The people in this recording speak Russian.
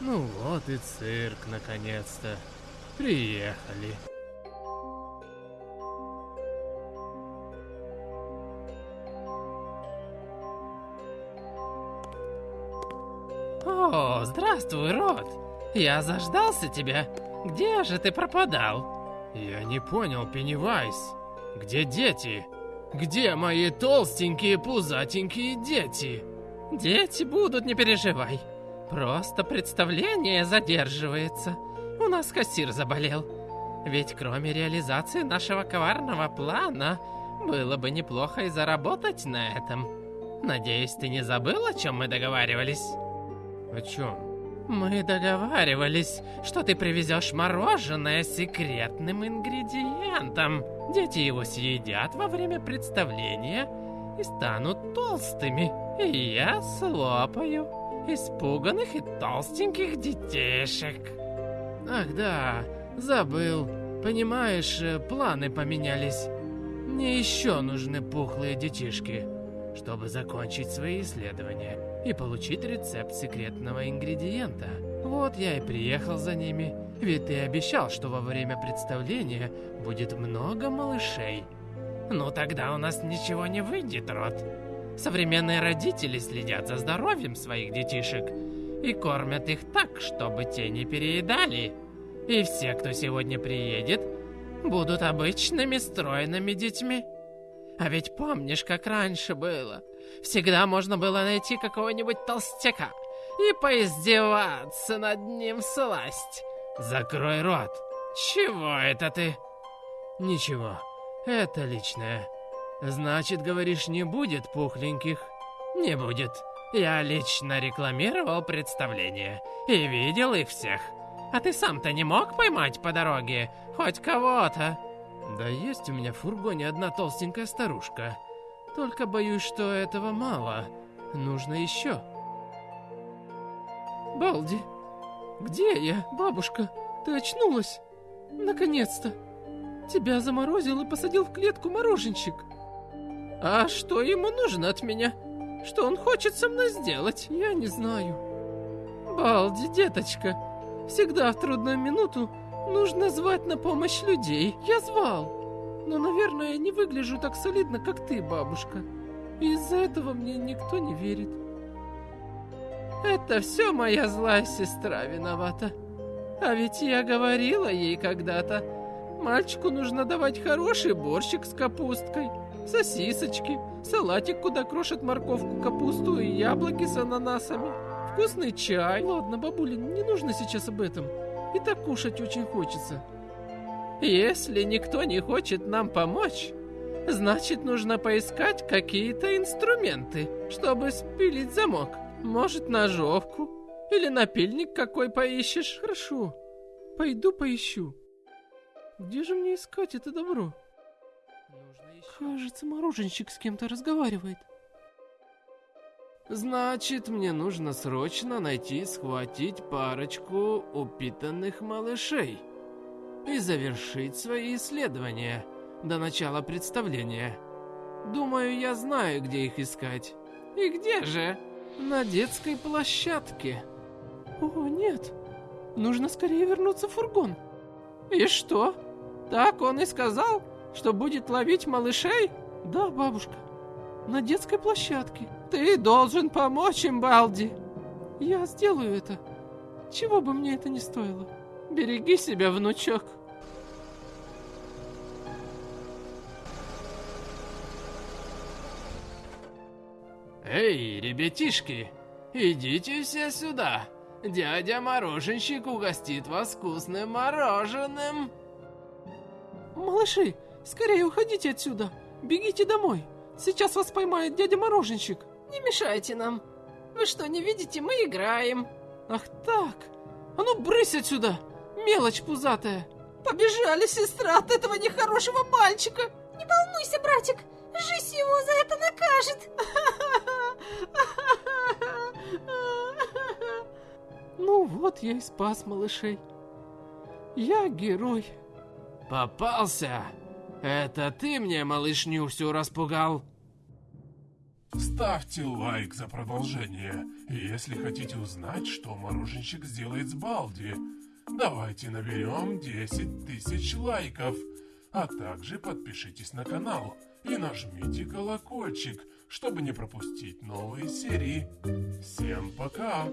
Ну вот и цирк, наконец-то. Приехали. О, здравствуй, Рот. Я заждался тебя. Где же ты пропадал? Я не понял, Пеннивайз. Где дети? Где мои толстенькие пузатенькие дети? Дети будут, не переживай. Просто представление задерживается. У нас кассир заболел. Ведь кроме реализации нашего коварного плана, было бы неплохо и заработать на этом. Надеюсь, ты не забыл, о чем мы договаривались? О чем? Мы договаривались, что ты привезешь мороженое с секретным ингредиентом. Дети его съедят во время представления и станут толстыми. И я слопаю испуганных и толстеньких детишек. Ах да, забыл. Понимаешь, э, планы поменялись. Мне еще нужны пухлые детишки, чтобы закончить свои исследования и получить рецепт секретного ингредиента. Вот я и приехал за ними, ведь ты обещал, что во время представления будет много малышей. Ну тогда у нас ничего не выйдет, Рот. Современные родители следят за здоровьем своих детишек и кормят их так, чтобы те не переедали. И все, кто сегодня приедет, будут обычными стройными детьми. А ведь помнишь, как раньше было? Всегда можно было найти какого-нибудь толстяка и поиздеваться над ним сласть. Закрой рот. Чего это ты? Ничего, это личное. Значит, говоришь, не будет пухленьких? Не будет. Я лично рекламировал представление и видел их всех. А ты сам-то не мог поймать по дороге хоть кого-то? Да есть у меня в фургоне одна толстенькая старушка. Только боюсь, что этого мало. Нужно еще. Балди, где я, бабушка? Ты очнулась? Наконец-то. Тебя заморозил и посадил в клетку мороженщик. А что ему нужно от меня? Что он хочет со мной сделать? Я не знаю. Балди, деточка, всегда в трудную минуту нужно звать на помощь людей. Я звал. Но, наверное, не выгляжу так солидно, как ты, бабушка. Из-за этого мне никто не верит. Это все моя злая сестра виновата. А ведь я говорила ей когда-то, мальчику нужно давать хороший борщик с капусткой, сосисочки, салатик, куда крошат морковку, капусту и яблоки с ананасами, вкусный чай. Ладно, бабуля, не нужно сейчас об этом. И так кушать очень хочется. Если никто не хочет нам помочь, значит нужно поискать какие-то инструменты, чтобы спилить замок. Может, ножовку? Или напильник какой поищешь? Хорошо, пойду поищу. Где же мне искать это добро? Кажется, мороженщик с кем-то разговаривает. Значит, мне нужно срочно найти и схватить парочку упитанных малышей и завершить свои исследования до начала представления. Думаю, я знаю, где их искать. И где же? На детской площадке. О, нет. Нужно скорее вернуться в фургон. И что? Так он и сказал, что будет ловить малышей? Да, бабушка. На детской площадке. Ты должен помочь им, Балди. Я сделаю это. Чего бы мне это ни стоило. Береги себя, внучок. Эй, ребятишки, идите все сюда. Дядя Мороженщик угостит вас вкусным мороженым. Малыши, скорее уходите отсюда. Бегите домой. Сейчас вас поймает дядя Мороженщик. Не мешайте нам. Вы что, не видите, мы играем. Ах так. А ну брысь отсюда, мелочь пузатая. Побежали, сестра, от этого нехорошего мальчика. Не волнуйся, братик, жизнь его за это накажет. Ну вот я и спас малышей. Я герой. Попался? Это ты мне малышню всю распугал? Ставьте лайк за продолжение если хотите узнать, что мороженщик сделает с Балди, давайте наберем 10 тысяч лайков. А также подпишитесь на канал и нажмите колокольчик, чтобы не пропустить новые серии. Всем пока!